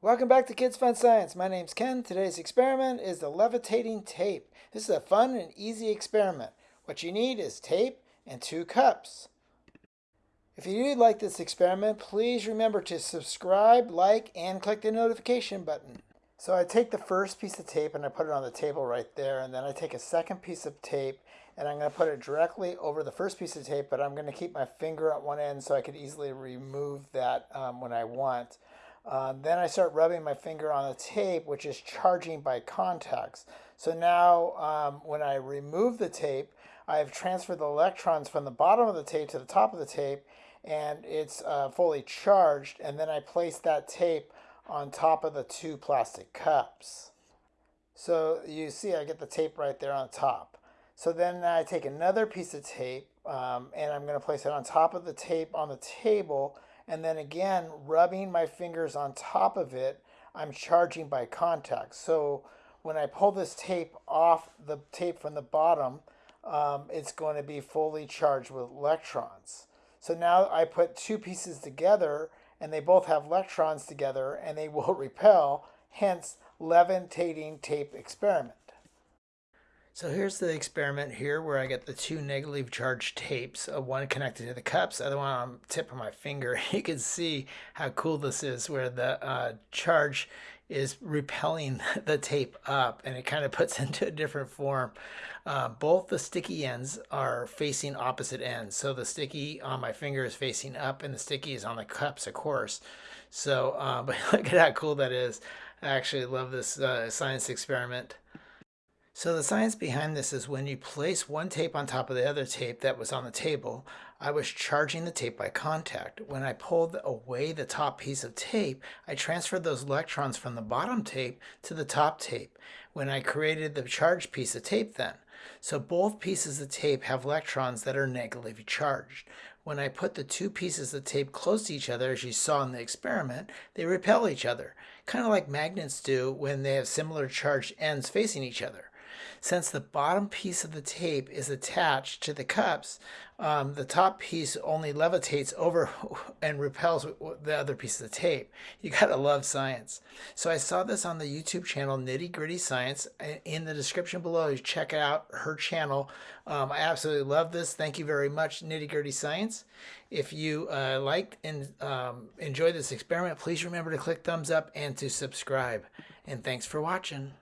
Welcome back to Kids Fun Science. My name's Ken. Today's experiment is the levitating tape. This is a fun and easy experiment. What you need is tape and two cups. If you do like this experiment, please remember to subscribe, like, and click the notification button. So I take the first piece of tape and I put it on the table right there, and then I take a second piece of tape and I'm going to put it directly over the first piece of tape, but I'm going to keep my finger at one end so I could easily remove that um, when I want. Uh, then I start rubbing my finger on the tape, which is charging by contacts. So now um, when I remove the tape, I've transferred the electrons from the bottom of the tape to the top of the tape, and it's uh, fully charged. And then I place that tape on top of the two plastic cups. So you see I get the tape right there on top. So then I take another piece of tape um, and I'm going to place it on top of the tape on the table and then again rubbing my fingers on top of it I'm charging by contact. So when I pull this tape off the tape from the bottom um, it's going to be fully charged with electrons. So now I put two pieces together and they both have electrons together and they will repel hence levitating tape experiment so here's the experiment here where I get the two negatively charged tapes, uh, one connected to the cups, the other one on tip of my finger. You can see how cool this is where the uh, charge is repelling the tape up and it kind of puts into a different form. Uh, both the sticky ends are facing opposite ends. So the sticky on my finger is facing up and the sticky is on the cups, of course. So, uh, but look at how cool that is. I actually love this uh, science experiment. So the science behind this is when you place one tape on top of the other tape that was on the table, I was charging the tape by contact. When I pulled away the top piece of tape, I transferred those electrons from the bottom tape to the top tape when I created the charged piece of tape then. So both pieces of tape have electrons that are negatively charged. When I put the two pieces of tape close to each other, as you saw in the experiment, they repel each other, kind of like magnets do when they have similar charged ends facing each other. Since the bottom piece of the tape is attached to the cups, um, the top piece only levitates over and repels the other piece of the tape. You gotta love science. So I saw this on the YouTube channel Nitty Gritty Science. In the description below, you check out her channel. Um, I absolutely love this. Thank you very much, Nitty Gritty Science. If you uh, liked and um, enjoyed this experiment, please remember to click thumbs up and to subscribe. And thanks for watching.